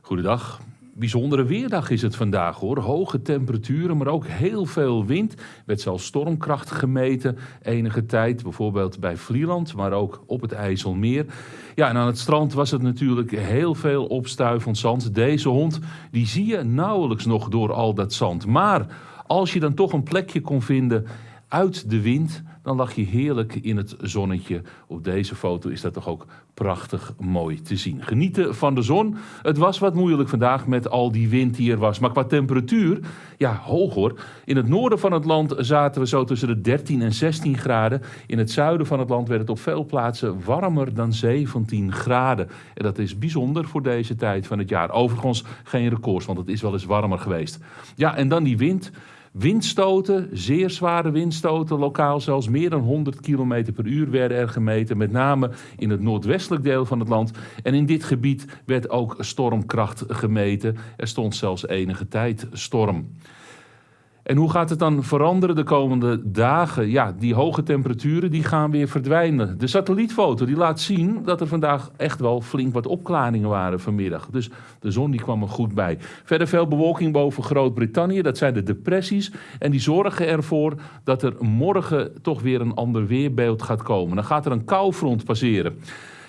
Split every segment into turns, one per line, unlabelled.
Goedendag. Bijzondere weerdag is het vandaag hoor. Hoge temperaturen, maar ook heel veel wind. Werd zelfs stormkracht gemeten enige tijd. Bijvoorbeeld bij Vlieland, maar ook op het IJsselmeer. Ja, en aan het strand was het natuurlijk heel veel opstuivend zand. Deze hond, die zie je nauwelijks nog door al dat zand. Maar als je dan toch een plekje kon vinden uit de wind, dan lag je heerlijk in het zonnetje. Op deze foto is dat toch ook prachtig mooi te zien. Genieten van de zon. Het was wat moeilijk vandaag met al die wind die er was. Maar qua temperatuur, ja, hoog hoor. In het noorden van het land zaten we zo tussen de 13 en 16 graden. In het zuiden van het land werd het op veel plaatsen warmer dan 17 graden. En dat is bijzonder voor deze tijd van het jaar. Overigens geen records, want het is wel eens warmer geweest. Ja, en dan die wind. Windstoten, zeer zware windstoten, lokaal zelfs meer dan 100 km per uur werden er gemeten, met name in het noordwestelijk deel van het land. En in dit gebied werd ook stormkracht gemeten. Er stond zelfs enige tijd storm. En hoe gaat het dan veranderen de komende dagen? Ja, die hoge temperaturen die gaan weer verdwijnen. De satellietfoto die laat zien dat er vandaag echt wel flink wat opklaringen waren vanmiddag. Dus de zon die kwam er goed bij. Verder veel bewolking boven Groot-Brittannië. Dat zijn de depressies. En die zorgen ervoor dat er morgen toch weer een ander weerbeeld gaat komen. Dan gaat er een koufront passeren.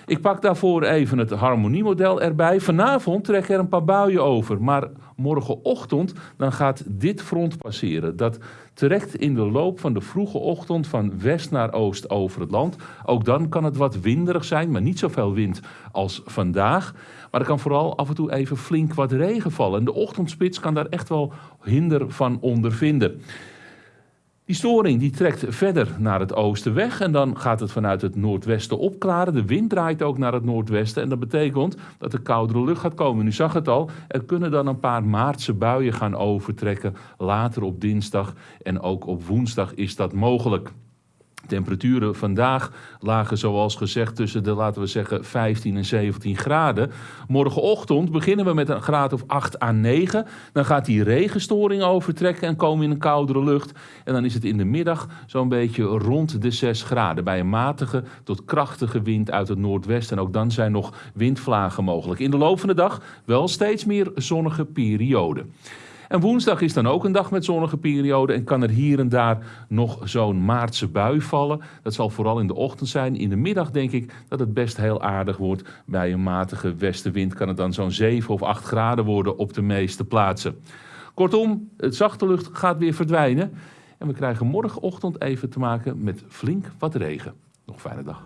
Ik pak daarvoor even het harmoniemodel erbij. Vanavond trekken er een paar buien over, maar morgenochtend dan gaat dit front passeren. Dat trekt in de loop van de vroege ochtend van west naar oost over het land. Ook dan kan het wat winderig zijn, maar niet zoveel wind als vandaag. Maar er kan vooral af en toe even flink wat regen vallen. En de ochtendspits kan daar echt wel hinder van ondervinden. Die storing die trekt verder naar het oosten weg en dan gaat het vanuit het noordwesten opklaren. De wind draait ook naar het noordwesten en dat betekent dat er koudere lucht gaat komen. U zag het al, er kunnen dan een paar maartse buien gaan overtrekken. Later op dinsdag en ook op woensdag is dat mogelijk. Temperaturen vandaag lagen zoals gezegd tussen de, laten we zeggen, 15 en 17 graden. Morgenochtend beginnen we met een graad of 8 à 9. Dan gaat die regenstoring overtrekken en komen in een koudere lucht. En dan is het in de middag zo'n beetje rond de 6 graden. Bij een matige tot krachtige wind uit het noordwesten. En ook dan zijn nog windvlagen mogelijk. In de loop van de dag wel steeds meer zonnige perioden. En woensdag is dan ook een dag met zonnige periode en kan er hier en daar nog zo'n maartse bui vallen. Dat zal vooral in de ochtend zijn. In de middag denk ik dat het best heel aardig wordt. Bij een matige westenwind kan het dan zo'n 7 of 8 graden worden op de meeste plaatsen. Kortom, het zachte lucht gaat weer verdwijnen. En we krijgen morgenochtend even te maken met flink wat regen. Nog een fijne dag.